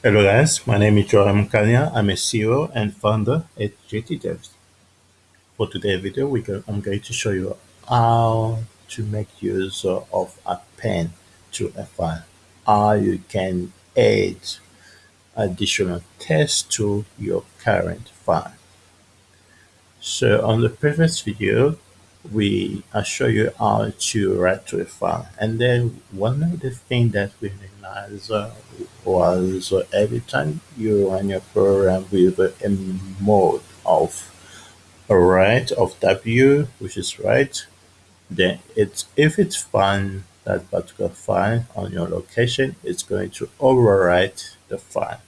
Hello guys, my name is Joram Mukanya. I'm a CEO and founder at JT Devs. For today's video, we I'm going to show you how to make use of a pen to a file. How you can add additional text to your current file. So on the previous video, we I show you how to file, and then one of the things that we realized uh, was every time you run your program with a mode of write of W, which is write, then it's if it's found that particular file on your location, it's going to overwrite the file.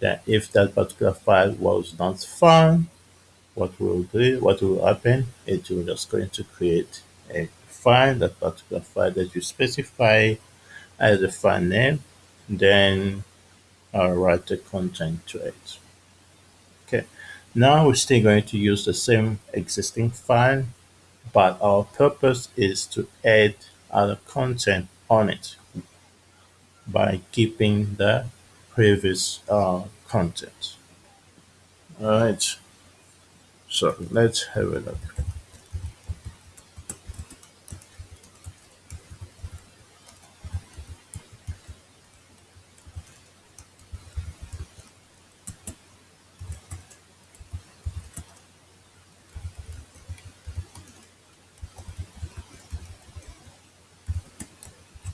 Then if that particular file was not found, what will do, what will happen, it will just going to create a file, that particular file that you specify as a file name, then I'll write the content to it. Okay, now we're still going to use the same existing file, but our purpose is to add other content on it by keeping the previous uh, content. Alright, so let's have a look.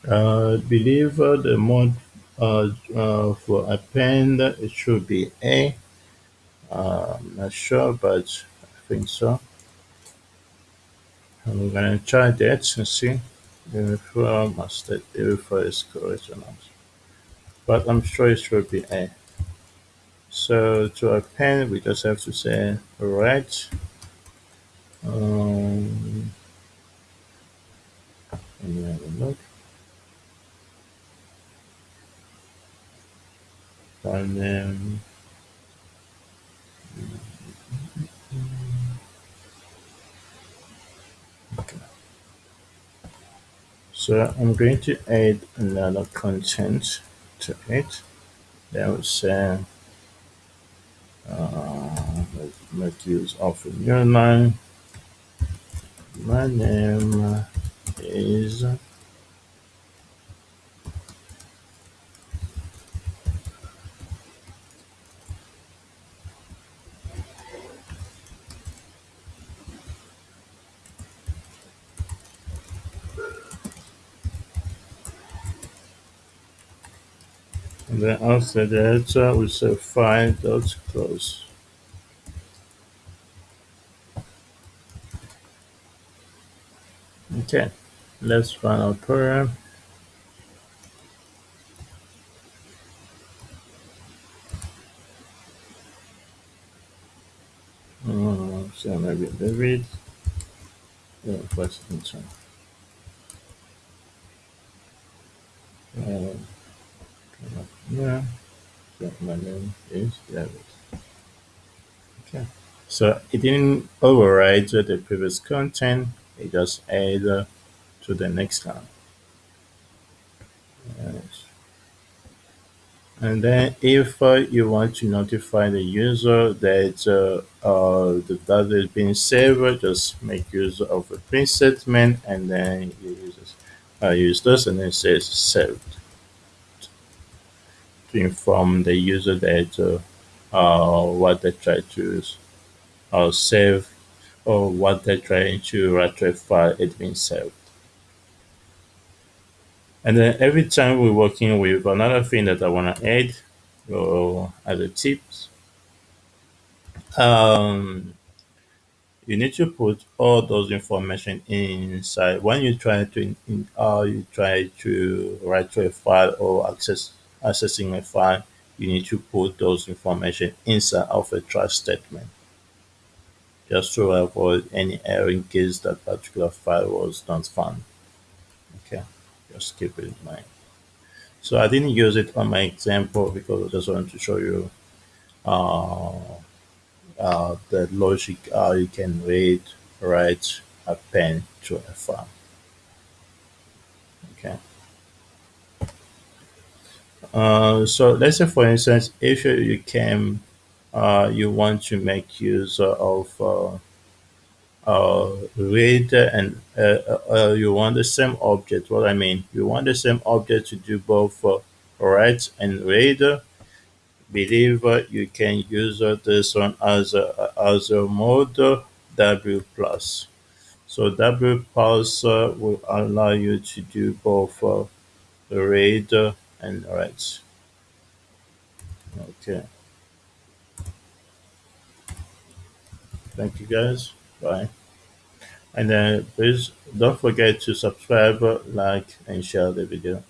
Uh, believe the mode uh, uh, for append it should be A. I'm not sure, but I think so. I'm gonna try that and see if uh, must it if is correct or not. But I'm sure it should be A. So to append, we just have to say right. Um, let me have a look. And then So I'm going to add another content to it. That would say uh, let's make use of a new line. My name is and then after that uh, we say file dot close. Okay, let's run our program. Uh, so maybe David. Yeah, first intern. Uh, yeah, so my name is David. Okay, so it didn't override the previous content, it just added to the next line. Yes. And then if uh, you want to notify the user that uh, uh, the data is being saved, just make use of a print statement and then you use this, uh, use this and then it says saved to inform the user that uh, what they try to uh, save or what they're trying to file is being saved. And then every time we're working with another thing that I want to add or a tips, um, you need to put all those information inside when you try to in, uh, you try to write to a file or access accessing a file you need to put those information inside of a trash statement just to avoid any error in case that particular file was not found okay just keep it in mind so I didn't use it on my example because I just wanted to show you uh, uh, the logic how you can read, write, append to a file. Okay. Uh, so let's say, for instance, if you, can, uh, you want to make use of uh, uh, read and uh, you want the same object. What I mean, you want the same object to do both write and read. Believe you can use this one as a as a mode W plus. So W plus will allow you to do both read and write. Okay, thank you guys. Bye. And then please don't forget to subscribe, like, and share the video.